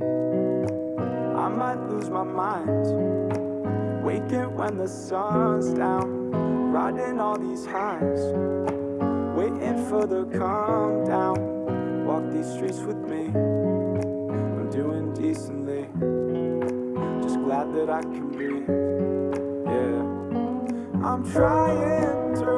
I might lose my mind. Waking when the sun's down. Riding all these highs. Waiting for the calm down. Walk these streets with me. I'm doing decently. Just glad that I can breathe Yeah. I'm trying to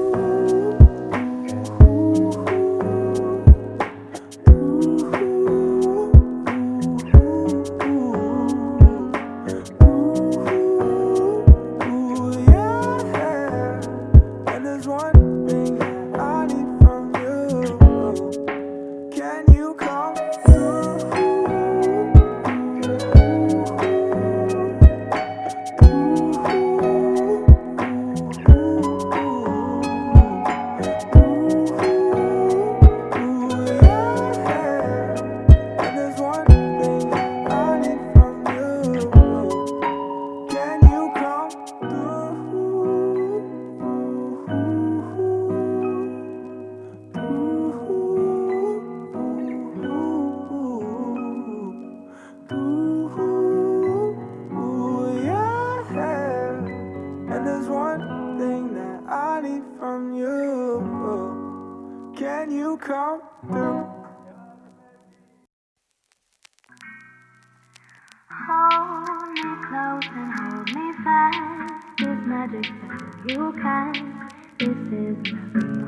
when you come through. Hold me close and hold me fast. This magic that you can. This is the